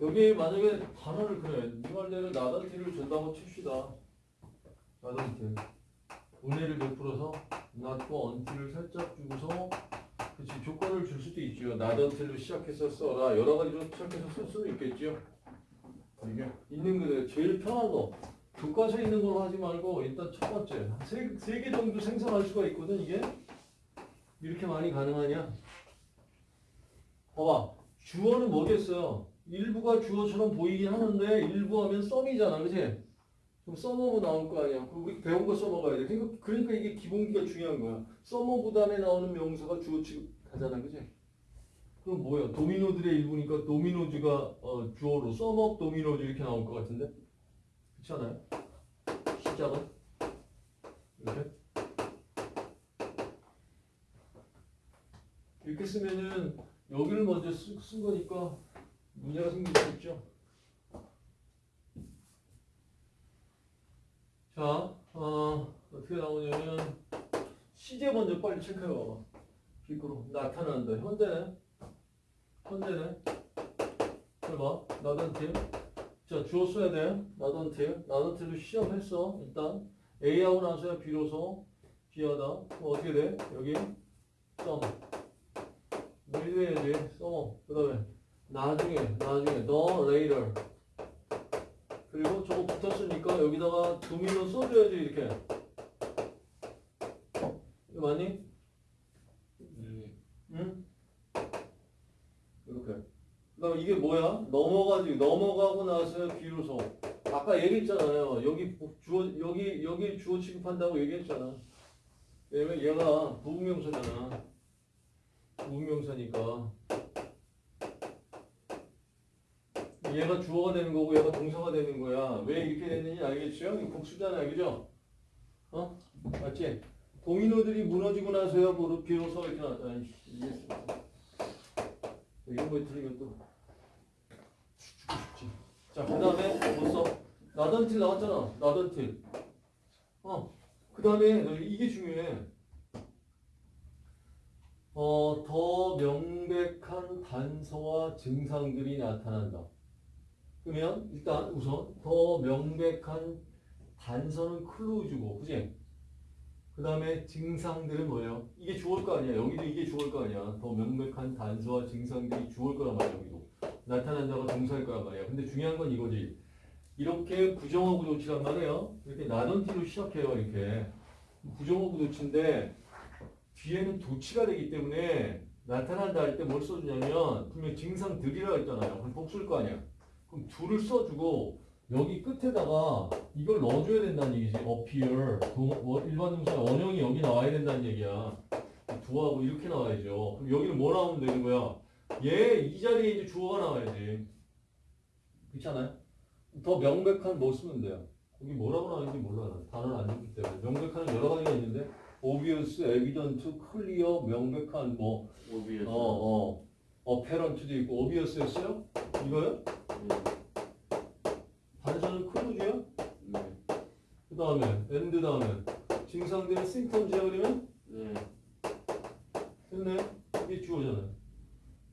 여기 만약에 단어를 그래. 니말대로 나단티를 준다고 칩시다. 나단티. 분해를 베풀어서 낫고 언티를 살짝 주고서 그치 조건을 줄 수도 있죠. 나단티로 시작해서 써라. 여러 가지로 시작해서 쓸 수는 있겠죠. 이게 있는 그대로 제일 편한 거. 교과서에 있는 걸로 하지 말고 일단 첫 번째 세, 세 개 정도 생성할 수가 있거든 이게 이렇게 많이 가능하냐? 봐봐 주어는 뭐겠어요? 일부가 주어처럼 보이긴 하는데 일부 하면 썸이잖아 그치? 그럼 썸어브 나올 거 아니야. 우리 배운 거 써먹어야. 돼 그러니까, 그러니까 이게 기본기가 중요한 거야. 썸어브 다음에 나오는 명사가 주어 취급하잖아 그치? 그럼 뭐야? 도미노들의 일부니까 도미노즈가 어, 주어로 썸업 도미노즈 이렇게 나올 것 같은데? 그렇지 않아요? 시작은 이렇게? 이렇게 쓰면은 여기를 먼저 쓰, 쓴 거니까 문제가 생길 수 있죠. 자, 어, 어떻게 나오냐면 시제 먼저 빨리 체크해 봐봐. 빅으로 나타난다. 현대네. 현대네. 잘 봐. 나단팀. 자, 주어 써야 돼. 나던트. 나던트로 시험했어. 일단 A하고 나서야 비로소 B하다. 어떻게 돼? 여기 썸. 뭐 해야지? 썸. 그 다음에 나중에, 나중에 너 later. 그리고 저거 붙었으니까 여기다가 도미노 써줘야지 이렇게. 이거 맞니? 네. 응? 이렇게. 그다음 이게 뭐야? 넘어가지 넘어가고 나서 비로소 아까 얘기했잖아요. 여기 주어 여기 여기 주어 취급한다고 얘기했잖아. 왜냐면 얘가 부분명사잖아. 부분명사니까 얘가 주어가 되는 거고 얘가 동사가 되는 거야. 왜 이렇게 됐는지 알겠죠? 이 복수잖아, 그죠? 어? 맞지? 도미노들이 무너지고 나서야 뭐 비로소 이렇게 나왔다. 아이씨, 이해했어. 이런 거 들으면 또. 자, 그 다음에 뭐 써? 나던틸 나왔잖아. 나던틸. 어. 그 다음에 이게 중요해. 어, 더 명백한 단서와 증상들이 나타난다. 그러면 일단 우선 더 명백한 단서는 클로즈고, 그지? 그 다음에 증상들은 뭐예요? 이게 주어일 거 아니야. 여기도 이게 주어일 거 아니야. 더 명백한 단서와 증상들이 주어일 거란 말이야. 여기도. 나타난다가 동사일 거란 말이야. 근데 중요한 건 이거지. 이렇게 부정어구 조치란 말이에요. 이렇게 나던티로 시작해요. 이렇게. 부정어구 조치인데 뒤에는 도치가 되기 때문에 나타난다 할 때 뭘 써주냐면 분명 증상들이라고 했잖아요. 그럼 복수일 거 아니야. 그럼 둘을 써주고 여기 끝에다가 이걸 넣어줘야 된다는 얘기지. appear. 일반 동사 원형이 여기 나와야 된다는 얘기야. 두하고 이렇게 나와야죠. 그럼 여기는 뭐 나오면 되는 거야? 얘 이 자리에 이제 주어가 나와야지. 그렇잖아요? 더 명백한 뭐 쓰면 돼요? 거기 뭐라고 나오는지 몰라. 단어를 안 줬기 때문에. 명백한 여러 가지가 있는데 obvious, evident, clear, 명백한 뭐 오비에서. 어, 어, apparent도 있고 obvious였어요? 이거요? 단서는 클루즈야? 네. 그 다음에 and 다음에. 증상들은 symptoms야 그러면? 네. 됐네. 이게 주어잖아요.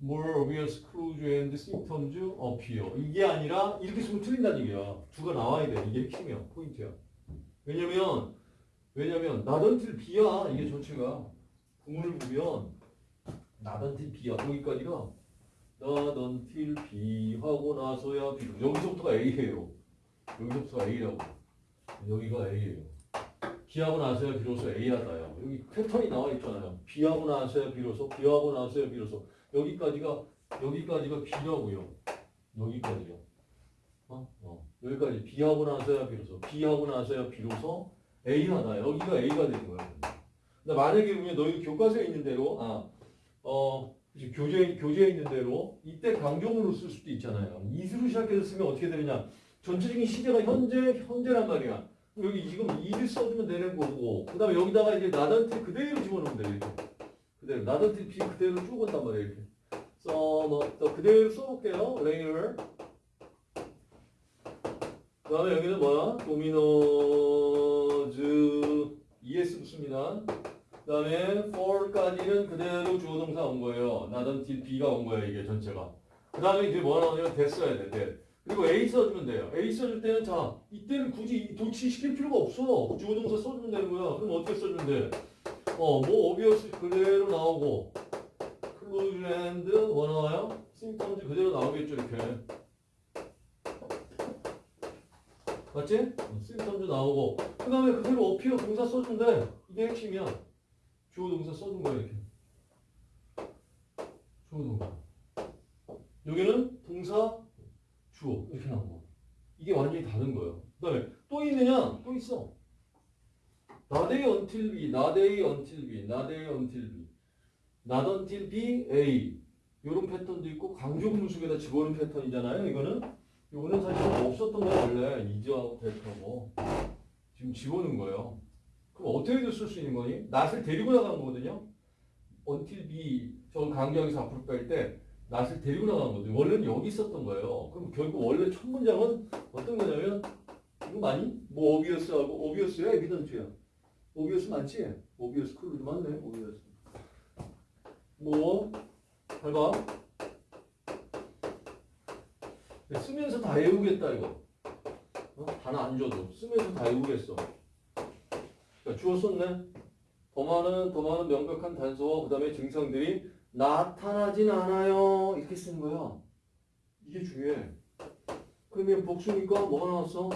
More obvious clues and symptoms appear. 이게 아니라 이렇게 쓰면 틀린다는 얘기야. 두가 나와야 돼. 이게 핵심이야 포인트야. 왜냐면 왜냐면 나던틸 비야 이게 전체가. 구문을 보면 나던틸 비야. 여기까지가 나던틸 비 하고 나서야 비 여기서부터가 A예요 여기서부터가 A라고 여기가 A예요 B하고 나서야 비로소 A하다요. 여기 패턴이 나와 있잖아요. B하고 나서야 비로소, B하고 나서야 비로소. 여기까지가 여기까지가 B라고요. 여기까지요. 어? 어. 여기까지 B하고 나서야 비로소, B하고 나서야 비로소 A하다. 여기가 A가 되는 거예요. 근데 만약에 너희 교과서에 있는 대로 아, 어, 그치, 교재 교재에 있는 대로 이때 강조문으로 쓸 수도 있잖아요. 이수로 시작해서 쓰면 어떻게 되느냐? 전체적인 시제가 현재 현재란 말이야. 여기 지금 이를 써주면 되는 거고 그 다음에 여기다가 이제 나던트 그대로 집어넣으면 돼 이렇게 그대로 나던트 비 그대로 쭉 온단 말이야 이렇게 써넣었다 그대로 써볼게요 layer 그 다음에 여기는 뭐야 도미노즈 es 붙습니다 그 다음에 for까지는 그대로 주어동사 온 거예요 나던트 b가 온 거예요 이게 전체가 그 다음에 이제 뭐 나오냐면 that 써야 돼, that. 그리고 A 써주면 돼요. A 써줄 때는 자, 이때는 굳이 도치시킬 필요가 없어. 주어동사 써주면 되는 거야. 그럼 어떻게 써주면 돼? 어, 뭐, obvious 그대로 나오고, clues and 뭐 나와요? symptoms 그대로 나오겠죠, 이렇게. 맞지? symptoms 나오고, 그 다음에 그대로 appear 동사 써주면 돼. 이게 핵심이야. 주어 동사 써준 거야, 이렇게. 주어 동사. 여기는 동사, 주어 이렇게 나오고 이게 완전히 다른 거예요. 그다음에 또 있느냐? 또 있어. 나데이 until B, 나데이 until B, 나데이 until B, not until A 이런 패턴도 있고 강조문 속에다 집어넣은 패턴이잖아요. 이거는 이거는 사실 없었던 거야 원래 이즈하고 대표고 지금 집어넣은 거예요. 그럼 어떻게 쓸수 있는 거니? not을 데리고 나가는 거거든요. until B 저걸 강조하기서 앞으로 뺄 때 not을 데리고 나간 거죠. 원래는 여기 있었던 거예요. 그럼 결국 원래 첫 문장은 어떤 거냐면 이거 많이? 뭐 obvious하고 obvious야 evident야. obvious 맞지? obvious clue도 맞네. obvious. 뭐 해봐. 쓰면서 다 외우겠다 이거. 어? 하나 안 줘도 쓰면서 다 외우겠어. 자, 주어 썼네. 더 많은 더 많은 명백한 단서와 그 다음에 증상들이 나타나진 않아요. 이렇게 쓰는 거야. 이게 중요해. 그러면 복수니까 뭐가 나왔어?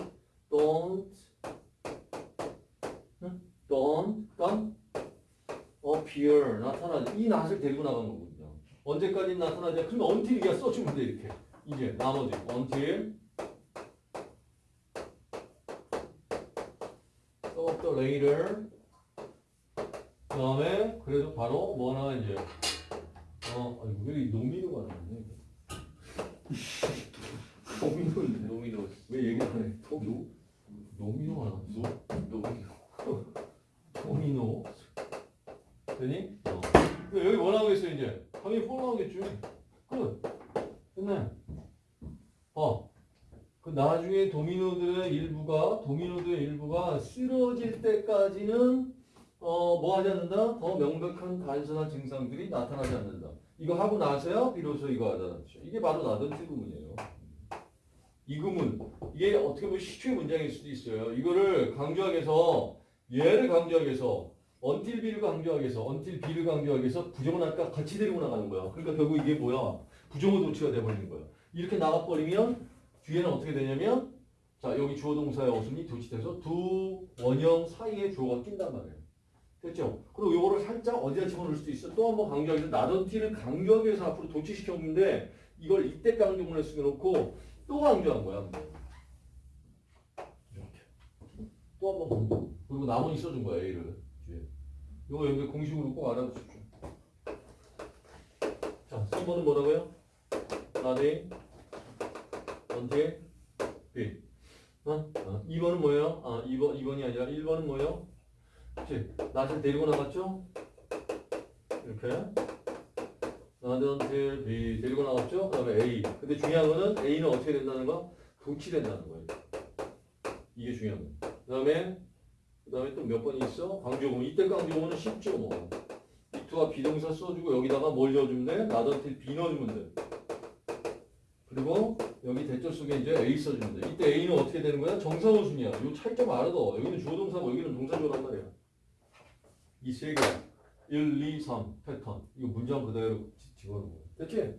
don't, 응? don't, 깜, appear, 나타나지. 이 낫을 데리고 나간 거거든요. 언제까지 나타나지? 그러면 until 이게 써주면 돼, 이렇게. 이제 나머지 until later 그 다음에 그래도 바로 뭐 하나 이제 어, 아니 왜 노미노가 나왔네? 노미노인데 노미노 왜 얘기 안 해? 노 노미노가 나왔어? 노미노 되니? 어. 근데 여기 뭐 나오겠어 이제? 당연히 4 나오겠죠. 끝. 끝내. 어. 그 나중에 도미노들의 일부가 도미노들의 일부가 쓰러질 때까지는 어, 뭐 하지 않는다? 더 명백한 단순한 증상들이 나타나지 않는다. 이거 하고 나서야 비로소 이거 하다죠. 이게 바로 나던트 구문이에요. 이 구문. 이게 어떻게 보면 시초의 문장일 수도 있어요. 이거를 강조하기 위해서 얘를 강조하기 위해서 until B를 강조하기 위해서 until B를 강조하기 위해서 부정은 아까 같이 데리고 나가는 거야. 그러니까 결국 이게 뭐야? 부정어 도치가 돼버리는 거야. 이렇게 나가버리면 뒤에는 어떻게 되냐면 자 여기 주어 동사의 어순이 도치돼서 두 원형 사이에 주어가 낀단 말이에요. 됐죠? 그리고 요거를 살짝 어디다 집어넣을 수도 있어. 또 한번 강조하기 위해서 나던티를 강조하기 위해서 앞으로 도치시켰는데 이걸 이때 강조문에 쓰겨놓고 또 강조한 거야. 이렇게. 또 한번 강조. 그리고 나머지 써준 거야, A를. 뒤에. 이거 여기 공식으로 꼭 알아두십시오. 자, 3번은 뭐라고요? 나대, 언제, B. 어? 어. 2번은 뭐예요? 아, 2번, 2번이 아니라 1번은 뭐예요? 그치? 낫을 데리고 나갔죠? 이렇게. 나한테 B 데리고 나갔죠? 그 다음에 A. 근데 중요한 거는 A는 어떻게 된다는 거? 도치된다는 거예요. 이게 중요한 거예요. 그 다음에 그 다음에 또 몇 번이 있어? 강조문. 이때 강조문은 쉽죠 뭐. 이투가 비동사 써주고 여기다가 뭘 넣어주면 돼? 나던틸 B 넣어주면 돼. 그리고 여기 대절 속에 이제 A 써주면 돼. 이때 A는 어떻게 되는 거야? 정사호순이야. 이 차이점 알아둬. 여기는 주어동사고 여기는 동사조란 말이야. 이 세 개. 1, 2, 3 패턴. 이거 문장 그대로 거야. 됐지?